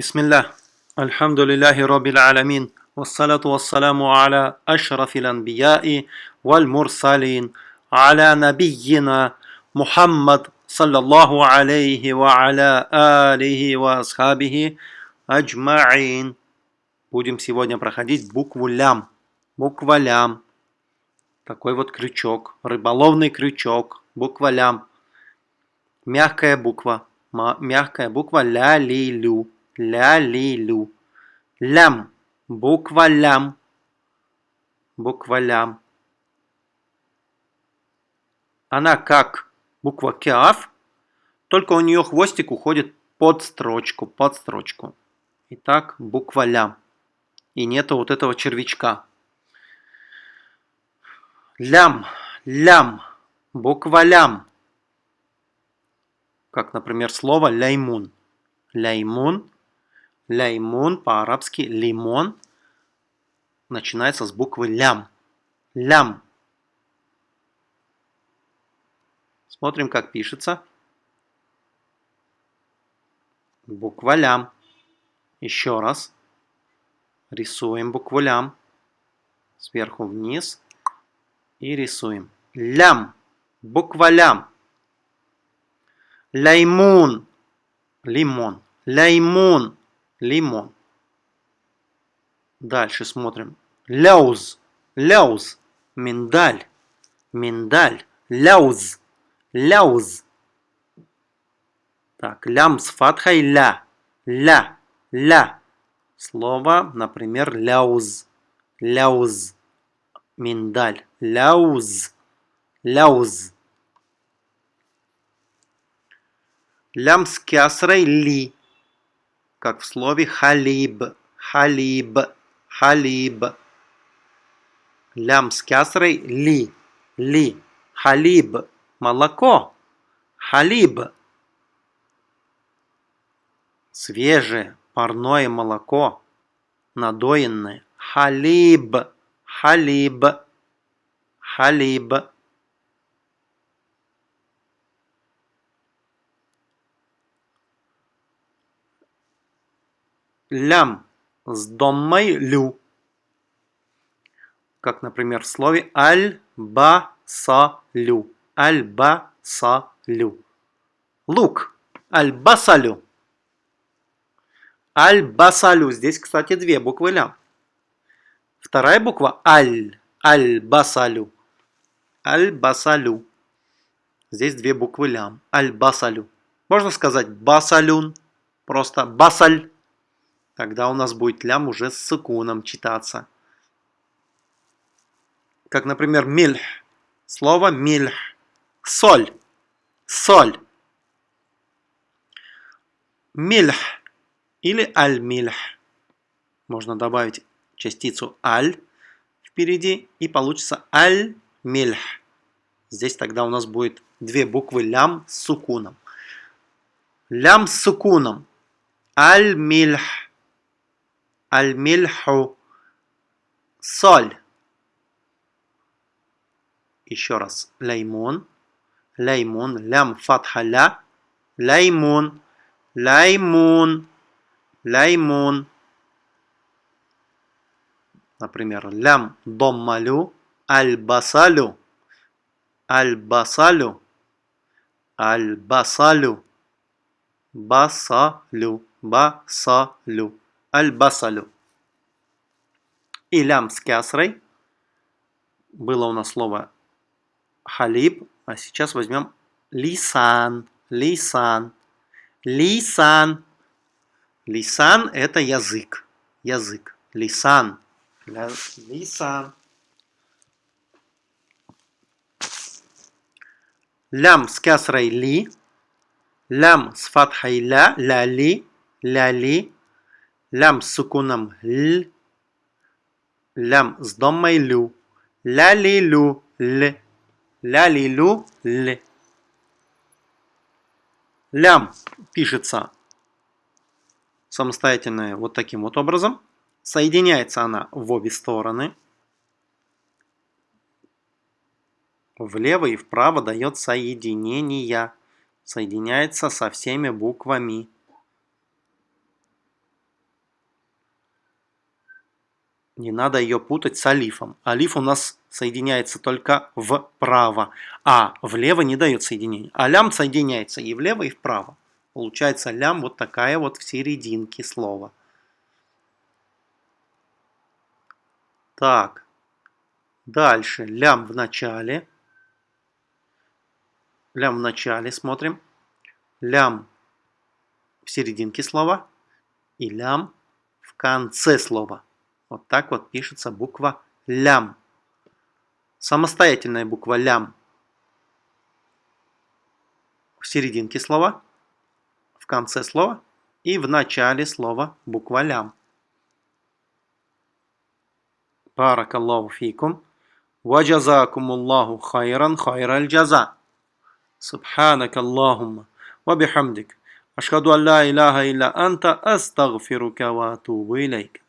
بسم الله الحمد لله رب العالمين والصلاة والسلام على أشرف الأنبياء والمرسلين على نبينا محمد صلى الله عليه وعلى آله وأصحابه أجمعين Будем сегодня проходить букву лям. Буква лям. Такой вот крючок. Рыболовный крючок. Буква лям. Мягкая буква. Мягкая буква ля-ли-лю. Ля-ли-лю. Лям. Буква лям. Буква лям. Она как буква кяф, только у нее хвостик уходит под строчку, под строчку. Итак, буква лям. И нету вот этого червячка. Лям, лям, буква лям. Как, например, слово ляймун. Ляймун, ляймун по-арабски лимон начинается с буквы лям. Лям. Смотрим, как пишется. Буква лям. Еще раз. Рисуем букву лям. Сверху вниз. И рисуем. Лям. Буква лям. Лаймун. Лимон. Лаймун. Лимон. Дальше смотрим. Ляуз. Ляуз. Миндаль. Миндаль. Ляуз. Ляуз. Так, лям с фатхой ля. Ля. Ля. Слово, например, ляуз. Ляуз. Миндаль. Ляуз. Ляуз. Лям с кясрой ли. Как в слове халиб. Халиб. Халиб. Лям с кясрой ли. Ли. Халиб. Молоко. Халиб. Свежее парное молоко, надоенное. Халиб, халиб, халиб. Лям с доммой лю. Как, например, в слове аль-ба-са-лю. Аль-ба-са-лю. Лук. Аль-басалю. Аль-Басалю. Здесь, кстати, две буквы лям. Вторая буква Аль. Аль-Басалю. Аль-Басалю. Здесь две буквы лям. Аль-Басалю. Можно сказать Басалюн. Просто Басаль. Тогда у нас будет лям уже с сукуном читаться. Как, например, мильх. Слово мильх. Соль. Соль. Мильх или аль-мильх. Можно добавить частицу аль впереди и получится аль-мильх. Здесь тогда у нас будет две буквы лям с сукуном. Лям с сукуном. Аль-мильх. Аль-мильху. Соль. Еще раз. Лаймун. Лаймун. Лям фатха ля. Лаймун. Лаймун. Лаймун. Например, лям доммалю, аль-басалю, аль-басалю, аль-басалю, басалю, басалю, аль-басалю. И лям с кясрой. Было у нас слово халиб, а сейчас возьмем лисан, лисан, лисан. Лисан – это язык. Язык. Лисан. Лисан. Лям с кясрой ли. Лям с фатхой ля. Ля ли. Ля ли. Лям с сукуном л. Лям с домой лю. Ля ли лю. Л. Ля ли лю. Л. Лям пишется самостоятельная вот таким вот образом. Соединяется она в обе стороны. Влево и вправо дает соединение. Соединяется со всеми буквами. Не надо ее путать с алифом. Алиф у нас соединяется только вправо, а влево не дает соединения. А лям соединяется и влево, и вправо. Получается лям вот такая вот в серединке слова. Так, дальше лям в начале. Лям в начале смотрим. Лям в серединке слова и лям в конце слова. Вот так вот пишется буква лям. Самостоятельная буква лям в серединке слова, в конце слова и в начале слова буква лям. Баракаллаху фикум. وجزاكم الله خيرا خير الجزاء سبحانك اللهم وبحمدك أشهد أن لا إله إلا أنت أستغفرك وأتوب إليك